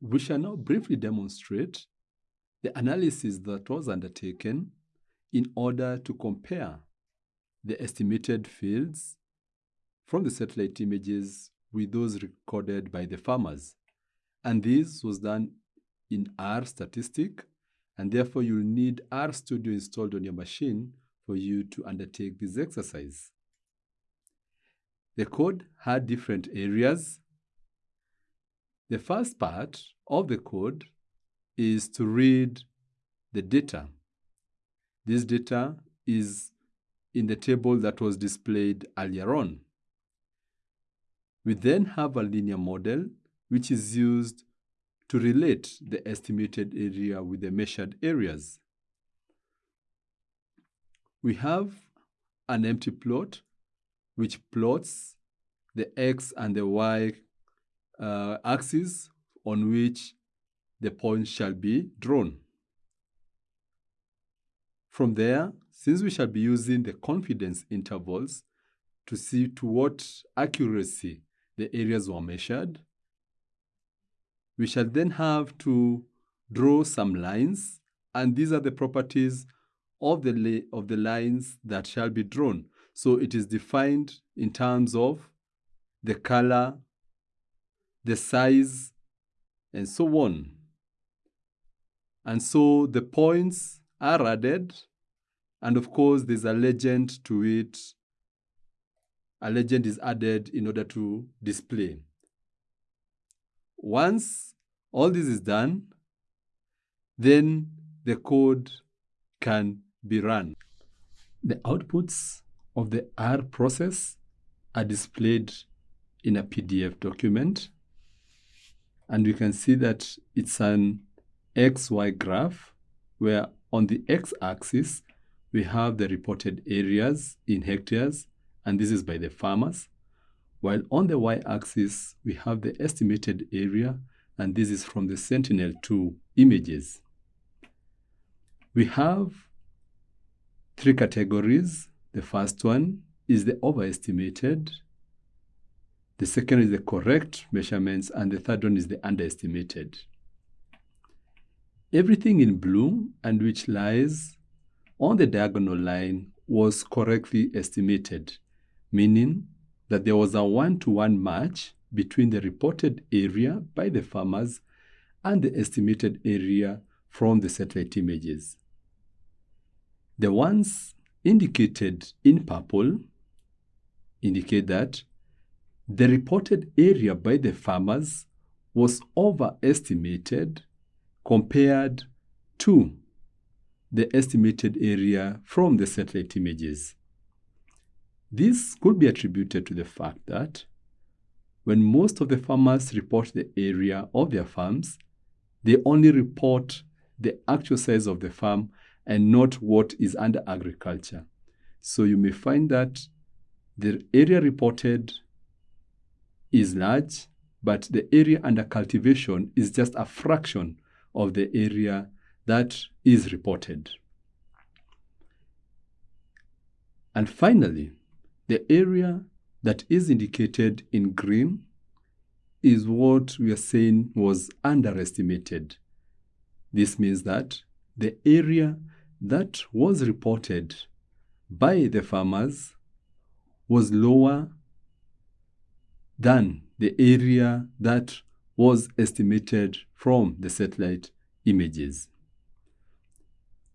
We shall now briefly demonstrate the analysis that was undertaken in order to compare the estimated fields from the satellite images with those recorded by the farmers. And this was done in R statistic, and therefore you'll need R Studio installed on your machine for you to undertake this exercise. The code had different areas. The first part of the code is to read the data. This data is in the table that was displayed earlier on. We then have a linear model which is used to relate the estimated area with the measured areas. We have an empty plot which plots the x and the y uh, axis on which the points shall be drawn. From there, since we shall be using the confidence intervals to see to what accuracy the areas were measured, we shall then have to draw some lines, and these are the properties of the, of the lines that shall be drawn. So it is defined in terms of the color, the size, and so on. And so the points are added and of course, there's a legend to it. A legend is added in order to display. Once all this is done, then the code can be run. The outputs of the R process are displayed in a PDF document. And we can see that it's an XY graph where on the x-axis we have the reported areas in hectares, and this is by the farmers. While on the y-axis, we have the estimated area, and this is from the Sentinel-2 images. We have three categories. The first one is the overestimated. The second is the correct measurements, and the third one is the underestimated. Everything in blue and which lies on the diagonal line was correctly estimated, meaning that there was a one-to-one -one match between the reported area by the farmers and the estimated area from the satellite images. The ones indicated in purple indicate that the reported area by the farmers was overestimated compared to the estimated area from the satellite images. This could be attributed to the fact that when most of the farmers report the area of their farms, they only report the actual size of the farm and not what is under agriculture. So you may find that the area reported is large, but the area under cultivation is just a fraction of the area that is reported. And finally, the area that is indicated in green is what we are saying was underestimated. This means that the area that was reported by the farmers was lower than the area that was estimated from the satellite images.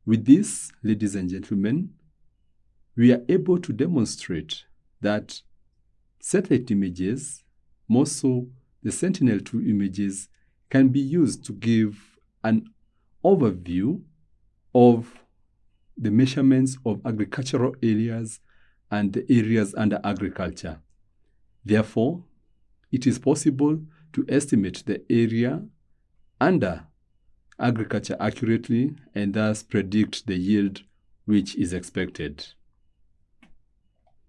With this, ladies and gentlemen, we are able to demonstrate that satellite images, more so the Sentinel-2 images, can be used to give an overview of the measurements of agricultural areas and the areas under agriculture. Therefore, it is possible to estimate the area under agriculture accurately and thus predict the yield which is expected.